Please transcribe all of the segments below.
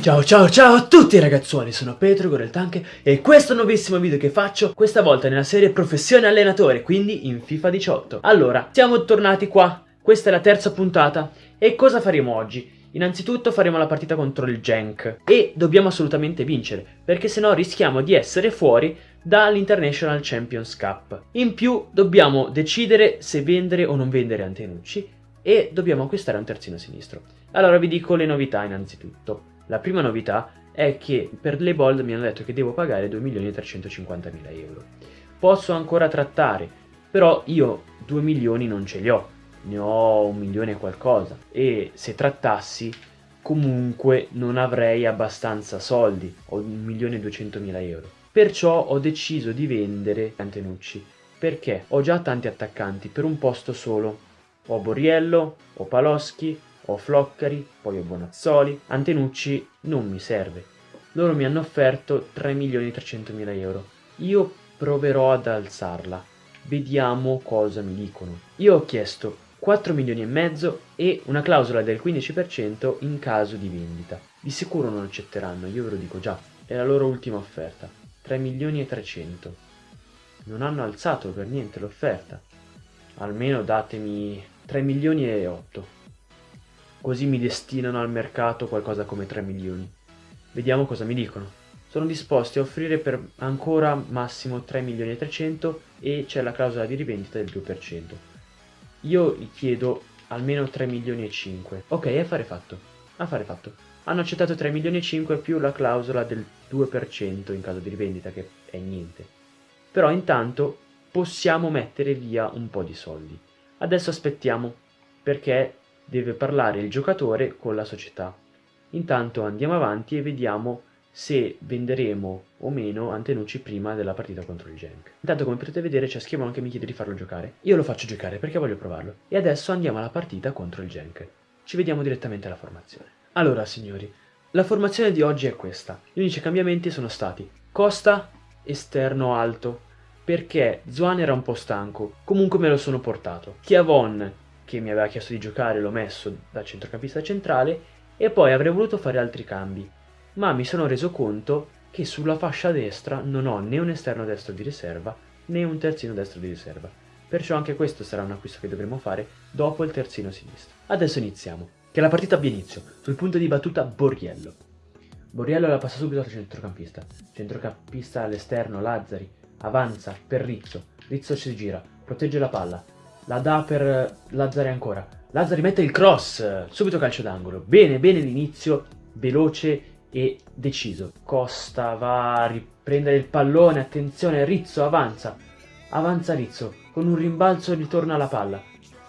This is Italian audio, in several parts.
Ciao ciao ciao a tutti ragazzuoli, sono Petro Goreltanche e questo nuovissimo video che faccio, questa volta nella serie Professione Allenatore, quindi in FIFA 18. Allora, siamo tornati qua, questa è la terza puntata e cosa faremo oggi? Innanzitutto faremo la partita contro il Genk e dobbiamo assolutamente vincere, perché sennò rischiamo di essere fuori dall'International Champions Cup. In più dobbiamo decidere se vendere o non vendere Antenucci e dobbiamo acquistare un terzino sinistro. Allora vi dico le novità innanzitutto. La prima novità è che per le bold mi hanno detto che devo pagare 2.350.000 euro. Posso ancora trattare, però io 2 milioni non ce li ho, ne ho un milione e qualcosa e se trattassi comunque non avrei abbastanza soldi, ho 1.200.000 euro. Perciò ho deciso di vendere Antenucci, perché ho già tanti attaccanti per un posto solo. Ho Boriello, ho Paloschi, ho Floccari, poi ho Bonazzoli, Antenucci non mi serve. Loro mi hanno offerto 3.300.000 euro. Io proverò ad alzarla. Vediamo cosa mi dicono. Io ho chiesto 4 milioni e mezzo e una clausola del 15% in caso di vendita. Di sicuro non accetteranno, io ve lo dico già. È la loro ultima offerta. 3 milioni e 300. Non hanno alzato per niente l'offerta. Almeno datemi 3 milioni e 8 così mi destinano al mercato qualcosa come 3 milioni. Vediamo cosa mi dicono. Sono disposti a offrire per ancora massimo 3 milioni e 300 e c'è la clausola di rivendita del 2%. Io gli chiedo almeno 3 milioni e 5. Ok, affare fatto. Affare fatto. Hanno accettato 3 milioni e 5 più la clausola del 2% in caso di rivendita, che è niente. Però intanto possiamo mettere via un po' di soldi. Adesso aspettiamo, perché deve parlare il giocatore con la società. Intanto andiamo avanti e vediamo se venderemo o meno Antenucci prima della partita contro il Genk. Intanto come potete vedere c'è Schiavone che mi chiede di farlo giocare. Io lo faccio giocare perché voglio provarlo. E adesso andiamo alla partita contro il Genk. Ci vediamo direttamente alla formazione. Allora signori, la formazione di oggi è questa. Gli unici cambiamenti sono stati Costa, esterno alto, perché Zuan era un po' stanco, comunque me lo sono portato. Chiavon, che mi aveva chiesto di giocare l'ho messo da centrocampista centrale e poi avrei voluto fare altri cambi, ma mi sono reso conto che sulla fascia destra non ho né un esterno destro di riserva né un terzino destro di riserva, perciò anche questo sarà un acquisto che dovremo fare dopo il terzino sinistro. Adesso iniziamo, che la partita abbia inizio, sul punto di battuta Borriello. Borriello la passa subito al centrocampista, centrocampista all'esterno Lazzari, avanza per Rizzo, Rizzo si gira, protegge la palla, la dà per Lazzari ancora. Lazzari mette il cross, subito calcio d'angolo. Bene, bene l'inizio, veloce e deciso. Costa va a riprendere il pallone, attenzione, Rizzo avanza. Avanza Rizzo, con un rimbalzo ritorna la palla.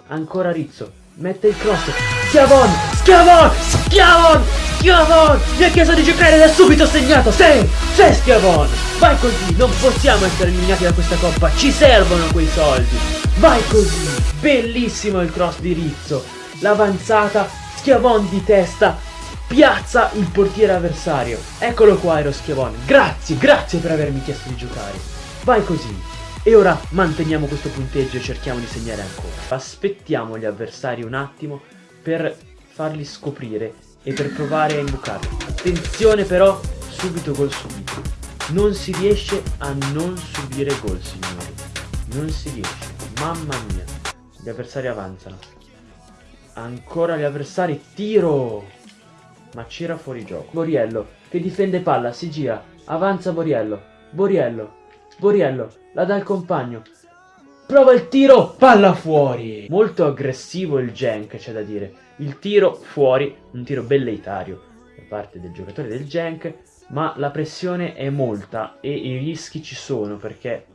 Ancora Rizzo, mette il cross. Schiavon, Schiavon, Schiavon, Schiavon. Mi ha chiesto di giocare ed è subito segnato. Sei, sei Schiavon. Vai così, non possiamo essere eliminati da questa coppa. Ci servono quei soldi. Vai così! Bellissimo il cross di Rizzo. L'avanzata, Schiavon di testa, piazza il portiere avversario. Eccolo qua Aero Schiavon. Grazie, grazie per avermi chiesto di giocare. Vai così. E ora manteniamo questo punteggio e cerchiamo di segnare ancora. Aspettiamo gli avversari un attimo per farli scoprire e per provare a imbucarli. Attenzione però, subito gol subito. Non si riesce a non subire gol, signori. Non si riesce. Mamma mia. Gli avversari avanzano. Ancora gli avversari. Tiro! Ma c'era fuori gioco. Boriello che difende palla. Si gira. Avanza Boriello. Boriello. Boriello. La dà il compagno. Prova il tiro. Palla fuori. Molto aggressivo il Genk c'è da dire. Il tiro fuori. Un tiro belleitario da parte del giocatore del Genk. Ma la pressione è molta e i rischi ci sono perché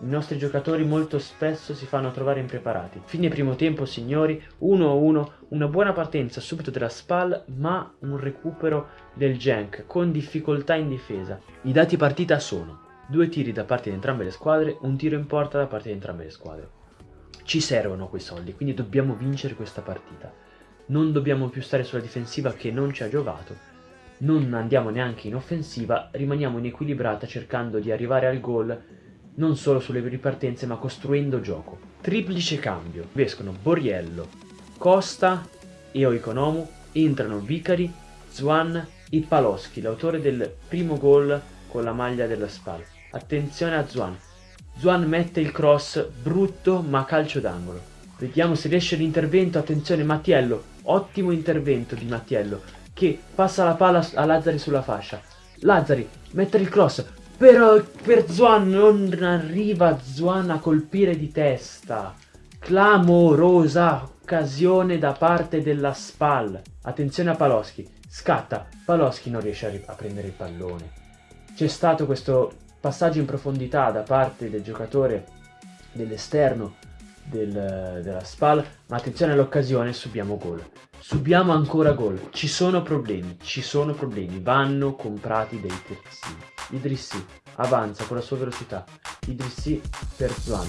i nostri giocatori molto spesso si fanno trovare impreparati. Fine primo tempo, signori, 1-1, una buona partenza subito della SPAL, ma un recupero del Genk con difficoltà in difesa. I dati partita sono due tiri da parte di entrambe le squadre, un tiro in porta da parte di entrambe le squadre. Ci servono quei soldi, quindi dobbiamo vincere questa partita. Non dobbiamo più stare sulla difensiva che non ci ha giovato, non andiamo neanche in offensiva, rimaniamo in equilibrata cercando di arrivare al gol non solo sulle ripartenze ma costruendo gioco. Triplice cambio, escono Boriello, Costa e Oikonomu, entrano Vicari, Zwan i Paloschi, l'autore del primo gol con la maglia della spalla. Attenzione a Zuan. Zuan mette il cross brutto ma calcio d'angolo. Vediamo se riesce l'intervento. Attenzione Mattiello. Ottimo intervento di Mattiello che passa la palla a Lazzari sulla fascia. Lazzari mette il cross. Però per Zuan non arriva Zuan a colpire di testa. Clamorosa occasione da parte della SPAL. Attenzione a Paloschi. Scatta. Paloschi non riesce a, a prendere il pallone. C'è stato questo passaggio in profondità da parte del giocatore dell'esterno del, della SPAL, ma attenzione all'occasione, subiamo gol. Subiamo ancora gol. Ci sono problemi, ci sono problemi. Vanno comprati dei terzini. Idrissi avanza con la sua velocità. Idrissi per Zuan.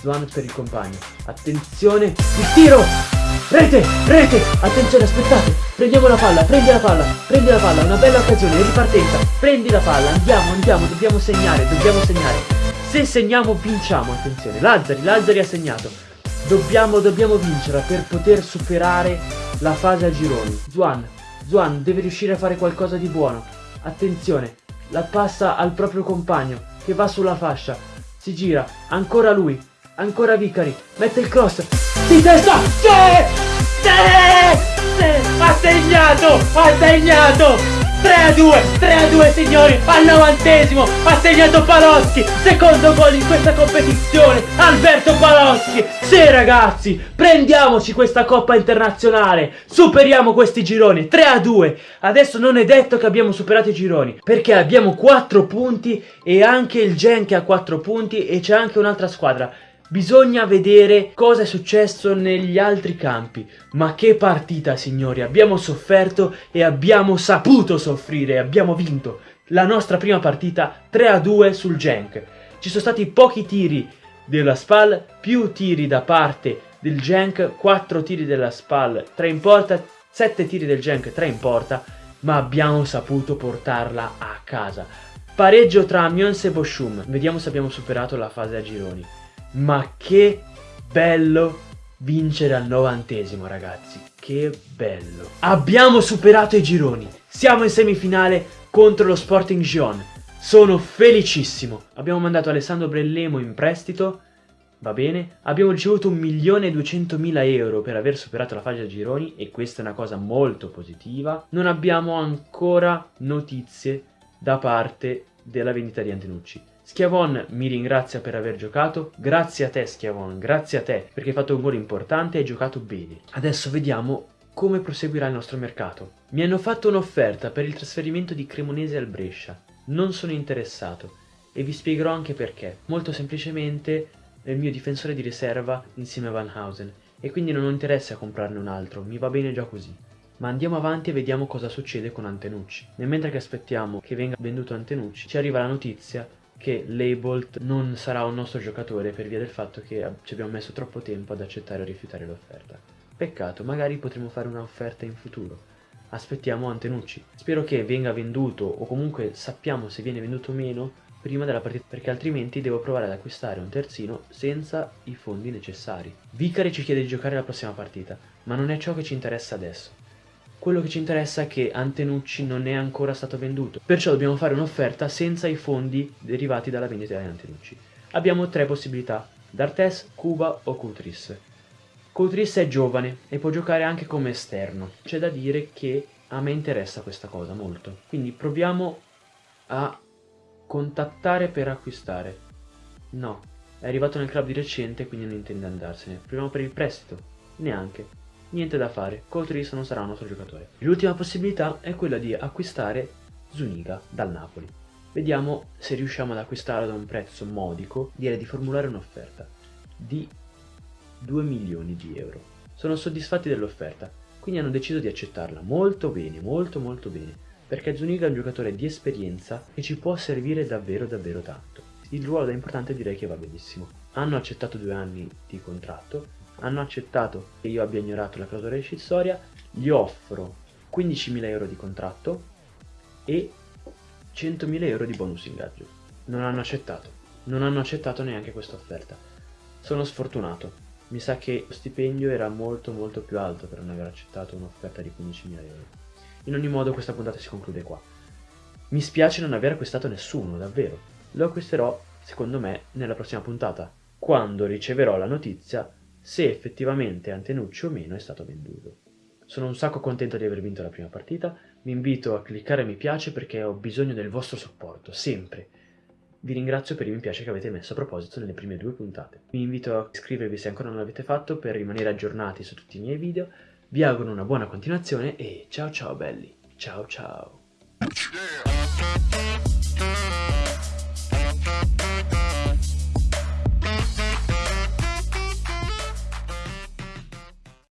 Zuan per il compagno. Attenzione, il tiro! Rete, rete! Attenzione, aspettate! Prendiamo la palla, prendi la palla, prendi la palla, una bella occasione, ripartenza. Prendi la palla, andiamo, andiamo, dobbiamo segnare, dobbiamo segnare. Se segniamo vinciamo, attenzione. Lazzari, Lazzari ha segnato. Dobbiamo, dobbiamo vincerla per poter superare la fase a gironi. Zuan, Zuan deve riuscire a fare qualcosa di buono. Attenzione, la passa al proprio compagno che va sulla fascia. Si gira, ancora lui, ancora Vicari, mette il cross. Di testa! Sì! Sì! Sì! Ha segnato! Ha segnato! 3 a 2, 3 a 2 signori, al novantesimo ha segnato Paloschi, secondo gol in questa competizione, Alberto Paloschi, sì ragazzi, prendiamoci questa coppa internazionale, superiamo questi gironi, 3 a 2, adesso non è detto che abbiamo superato i gironi, perché abbiamo 4 punti e anche il Gen che ha 4 punti e c'è anche un'altra squadra, Bisogna vedere cosa è successo negli altri campi. Ma che partita, signori! Abbiamo sofferto e abbiamo saputo soffrire, abbiamo vinto. La nostra prima partita 3-2 sul Genk. Ci sono stati pochi tiri della SPAL, più tiri da parte del Genk, 4 tiri della SPAL, 3 in porta, 7 tiri del Genk, 3 in porta, ma abbiamo saputo portarla a casa. Pareggio tra Amiens e Boschum. Vediamo se abbiamo superato la fase a gironi. Ma che bello vincere al novantesimo ragazzi, che bello. Abbiamo superato i gironi, siamo in semifinale contro lo Sporting Gion. Sono felicissimo. Abbiamo mandato Alessandro Brellemo in prestito, va bene. Abbiamo ricevuto 1.200.000 euro per aver superato la fase a gironi e questa è una cosa molto positiva. Non abbiamo ancora notizie da parte della vendita di Antenucci. Schiavon mi ringrazia per aver giocato, grazie a te Schiavon, grazie a te perché hai fatto un gol importante e hai giocato bene. Adesso vediamo come proseguirà il nostro mercato. Mi hanno fatto un'offerta per il trasferimento di Cremonese al Brescia, non sono interessato e vi spiegherò anche perché. Molto semplicemente è il mio difensore di riserva insieme a Van Hausen e quindi non ho interesse a comprarne un altro, mi va bene già così. Ma andiamo avanti e vediamo cosa succede con Antenucci. Nel mentre che aspettiamo che venga venduto Antenucci, ci arriva la notizia che Leibolt non sarà un nostro giocatore per via del fatto che ci abbiamo messo troppo tempo ad accettare o rifiutare l'offerta. Peccato, magari potremo fare un'offerta in futuro. Aspettiamo Antenucci. Spero che venga venduto o comunque sappiamo se viene venduto o meno prima della partita perché altrimenti devo provare ad acquistare un terzino senza i fondi necessari. Vicari ci chiede di giocare la prossima partita, ma non è ciò che ci interessa adesso. Quello che ci interessa è che Antenucci non è ancora stato venduto, perciò dobbiamo fare un'offerta senza i fondi derivati dalla vendita di Antenucci. Abbiamo tre possibilità, D'Artes, Cuba o Cutris. Cutris è giovane e può giocare anche come esterno, c'è da dire che a me interessa questa cosa molto. Quindi proviamo a contattare per acquistare. No, è arrivato nel club di recente quindi non intende andarsene. Proviamo per il prestito? Neanche niente da fare, Coutris non sarà un nostro giocatore. L'ultima possibilità è quella di acquistare Zuniga dal Napoli. Vediamo se riusciamo ad acquistarlo ad un prezzo modico, direi di formulare un'offerta di 2 milioni di euro. Sono soddisfatti dell'offerta, quindi hanno deciso di accettarla molto bene, molto molto bene, perché Zuniga è un giocatore di esperienza che ci può servire davvero davvero tanto. Il ruolo da importante direi che va benissimo. Hanno accettato due anni di contratto hanno accettato che io abbia ignorato la clausola rescissoria, gli offro 15.000 euro di contratto e 100.000 euro di bonus ingaggio. Non hanno accettato, non hanno accettato neanche questa offerta. Sono sfortunato, mi sa che lo stipendio era molto molto più alto per non aver accettato un'offerta di 15.000 euro. In ogni modo questa puntata si conclude qua. Mi spiace non aver acquistato nessuno, davvero. Lo acquisterò, secondo me, nella prossima puntata, quando riceverò la notizia se effettivamente Antenucci o meno è stato venduto. Sono un sacco contento di aver vinto la prima partita, vi invito a cliccare mi piace perché ho bisogno del vostro supporto, sempre. Vi ringrazio per i mi piace che avete messo a proposito nelle prime due puntate. Vi invito a iscrivervi se ancora non l'avete fatto per rimanere aggiornati su tutti i miei video. Vi auguro una buona continuazione e ciao ciao belli. Ciao ciao.